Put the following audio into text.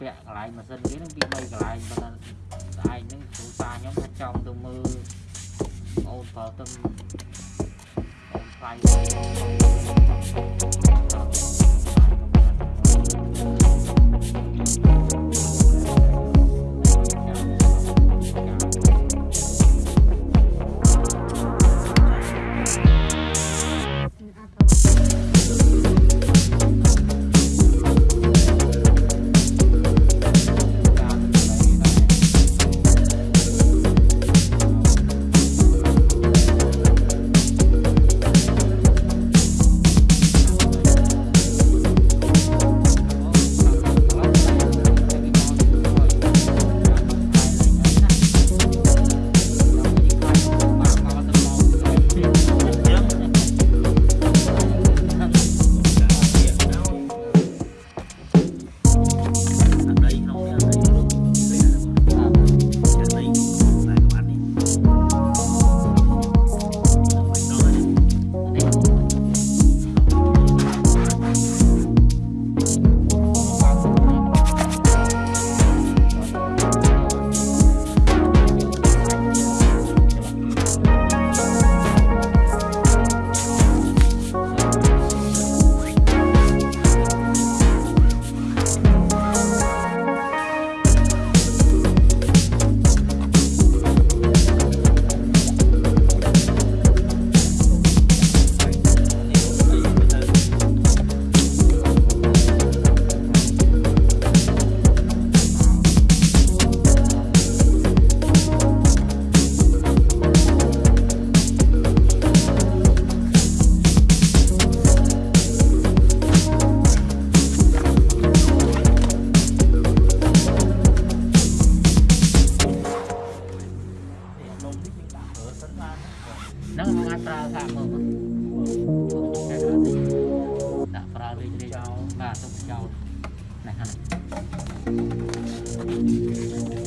ពាក់កន្លែងម៉ាស៊ីនគេនឹងពី3កន្លែងប៉ុន្តែស្អែកហ្នឹងគ្រូសាខ្ញុំថាចង់ទៅមើលអូនប្រើទៅអូនថ្លៃហ្ châu này ha này.